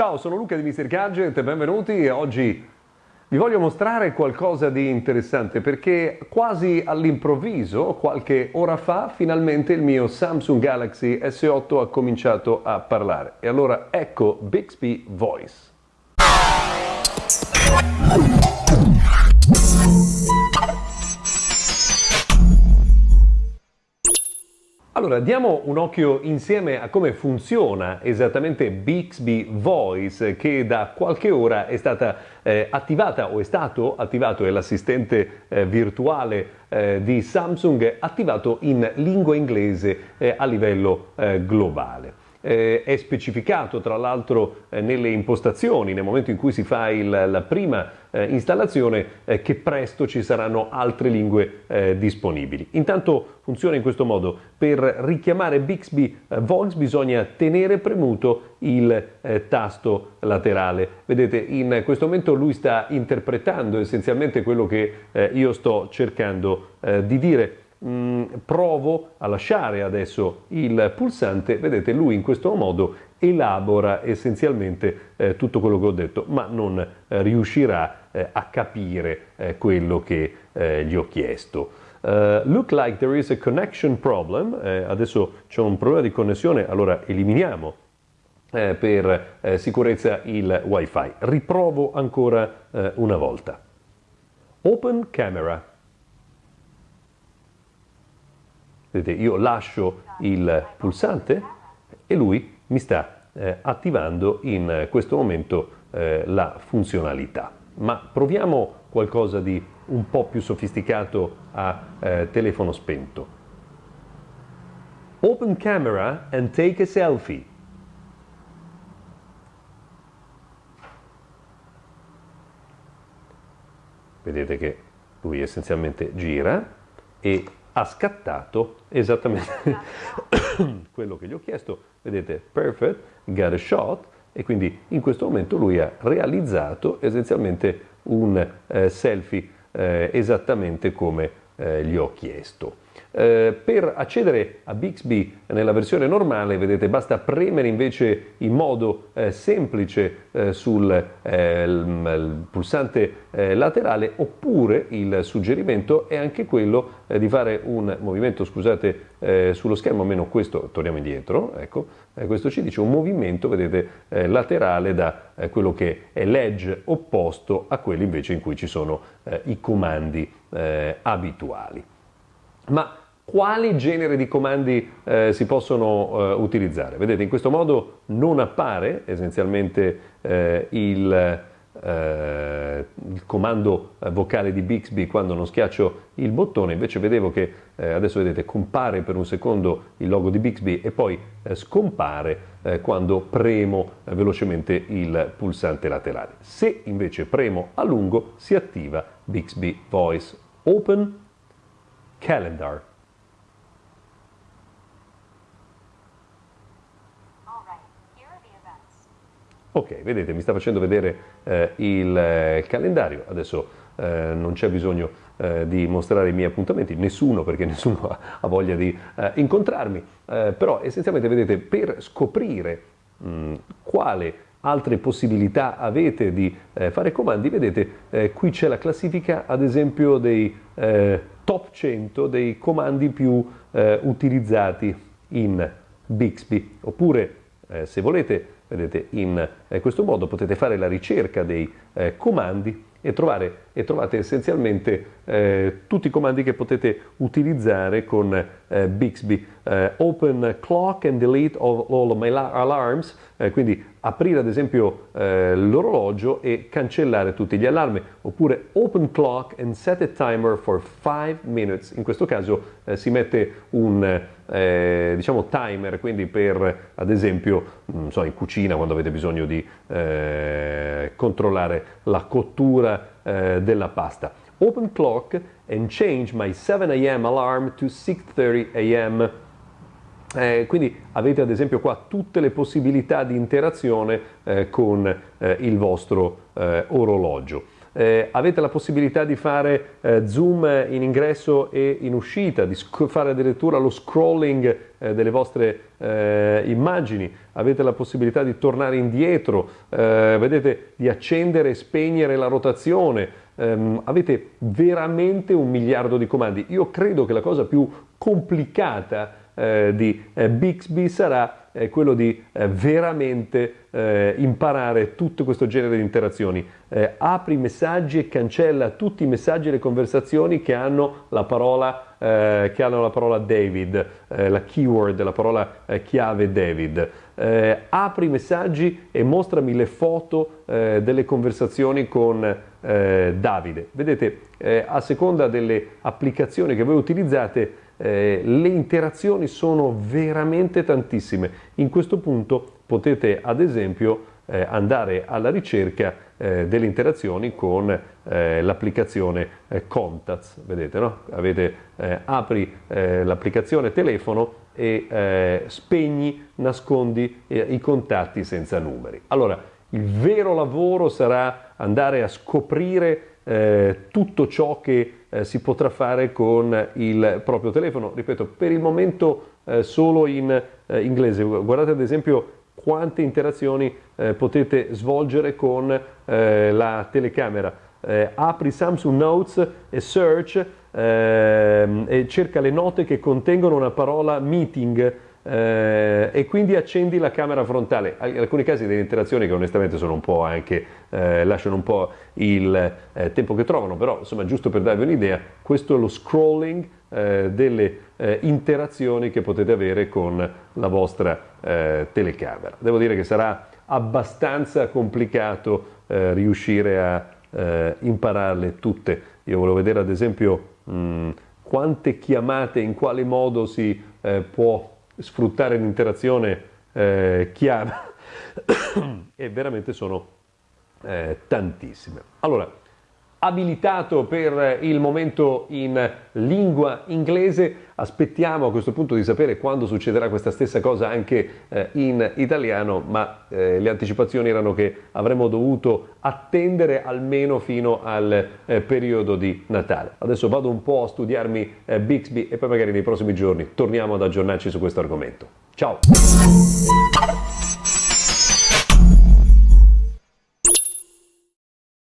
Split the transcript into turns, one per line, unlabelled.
Ciao, sono Luca di Mr. Gadget, benvenuti. Oggi vi voglio mostrare qualcosa di interessante perché quasi all'improvviso, qualche ora fa, finalmente il mio Samsung Galaxy S8 ha cominciato a parlare. E allora ecco Bixby Voice. Allora, diamo un occhio insieme a come funziona esattamente Bixby Voice che da qualche ora è stata eh, attivata o è stato attivato, è l'assistente eh, virtuale eh, di Samsung attivato in lingua inglese eh, a livello eh, globale. Eh, è specificato tra l'altro eh, nelle impostazioni, nel momento in cui si fa il, la prima eh, installazione, eh, che presto ci saranno altre lingue eh, disponibili. Intanto funziona in questo modo, per richiamare Bixby eh, Voice bisogna tenere premuto il tasto laterale. Vedete, in questo momento lui sta interpretando essenzialmente quello che io sto cercando di dire mh, mm, provo a lasciare adesso il pulsante, vedete lui in questo modo elabora essenzialmente eh, tutto quello che ho detto, ma non eh, riuscirà eh, a capire eh, quello che eh, gli ho chiesto. Uh, look like there is a connection problem, adesso c'è un problema di connessione, allora eliminiamo per sicurezza il wifi. Riprovo ancora una volta. Open camera. Vedete, io lascio il pulsante e lui mi sta eh, attivando in questo momento eh, la funzionalità. Ma proviamo qualcosa di un po' più sofisticato a eh, telefono spento. Open camera and take a selfie. Vedete che lui essenzialmente gira e ha scattato esattamente quello che gli ho chiesto. Vedete, perfect, got a shot, e quindi in questo momento lui ha realizzato essenzialmente un eh, selfie eh, esattamente come eh, gli ho chiesto. Eh, per accedere a Bixby nella versione normale, vedete, basta premere invece in modo eh, semplice eh, sul eh, il, pulsante eh, laterale oppure il suggerimento è anche quello eh, di fare un movimento, scusate, sullo schermo, almeno questo, torniamo indietro, ecco, questo ci dice un movimento, vedete, laterale da quello che è l'edge opposto a quello invece in cui ci sono i comandi abituali. Ma quali genere di comandi eh, si possono eh, utilizzare? Vedete, in questo modo non appare essenzialmente eh, il, eh, il, comando vocale di Bixby quando non schiaccio il bottone, invece vedevo che eh, adesso vedete compare per un secondo il logo di Bixby e poi eh, scompare quando premo velocemente il pulsante laterale. Se invece premo a lungo si attiva Bixby Voice Open Calendar. Ok, vedete, mi sta facendo vedere eh, il eh, calendario, adesso eh, non c'è bisogno eh, di mostrare i miei appuntamenti, nessuno perché nessuno ha, ha voglia di eh, incontrarmi, eh, però essenzialmente vedete per scoprire mh, quale altre possibilità avete di fare comandi, vedete qui c'è la classifica ad esempio dei top 100 dei comandi più utilizzati in Bixby, oppure se volete Vedete, in eh, questo modo potete fare la ricerca dei eh, comandi e, trovare, e, trovate essenzialmente eh, tutti i comandi che potete utilizzare con eh, Bixby. Eh, open clock and delete all, all my alarms, eh, quindi aprire ad esempio l'orologio e cancellare tutti gli allarmi, oppure open clock and set a timer for 5 minutes. In questo caso si mette un eh, diciamo timer, quindi per ad esempio so, in cucina quando avete bisogno di eh, controllare la cottura eh, della pasta. Open clock and change my 7 am alarm to 6.30 am. Eh, quindi avete ad esempio qua tutte le possibilità di interazione eh, con eh, il vostro eh, orologio. Eh, avete la possibilità di fare eh, zoom in ingresso e in uscita, di fare addirittura lo scrolling eh, delle vostre eh, immagini, avete la possibilità di tornare indietro, eh, vedete di accendere e spegnere la rotazione, ehm, avete veramente un miliardo di comandi. Io credo che la cosa più complicata eh, di Bixby sarà è quello di eh, veramente eh, imparare tutto questo genere di interazioni. Eh, apri i messaggi e cancella tutti i messaggi e le conversazioni che hanno la parola, eh, hanno la parola David, eh, la keyword, la parola eh, chiave David. apri i messaggi e mostrami le foto delle conversazioni con Davide. Vedete, a seconda delle applicazioni che voi utilizzate, eh, le interazioni sono veramente tantissime. In questo punto potete ad esempio eh, andare alla ricerca eh, delle interazioni con eh, l'applicazione eh, Contacts, vedete no? Avete, eh, apri l'applicazione telefono e spegni, nascondi i contatti senza numeri. Allora, il vero lavoro sarà andare a scoprire tutto ciò che eh, si potrà fare con il proprio telefono. Ripeto, per il momento eh, solo in eh, inglese. Guardate ad esempio quante interazioni eh, potete svolgere con eh, la telecamera. Eh, apri Samsung Notes e search ehm, e cerca le note che contengono una parola meeting eh, e quindi accendi la camera frontale. Alcuni casi delle interazioni che onestamente sono un po' anche, eh, lasciano un po' il eh, tempo che trovano, però insomma giusto per darvi un'idea, questo è lo scrolling eh, delle eh, interazioni che potete avere con la vostra eh, telecamera. Devo dire che sarà abbastanza complicato riuscire a impararle tutte. Io volevo vedere ad esempio mh, quante chiamate, in quale modo si può sfruttare l'interazione eh, chiara e veramente sono eh, tantissime. Allora, abilitato per il momento in lingua inglese. Aspettiamo a questo punto di sapere quando succederà questa stessa cosa anche eh, in italiano, ma eh, le anticipazioni erano che avremmo dovuto attendere almeno fino al eh, periodo di Natale. Adesso vado un po' a studiarmi eh, Bixby e poi magari nei prossimi giorni torniamo ad aggiornarci su questo argomento. Ciao!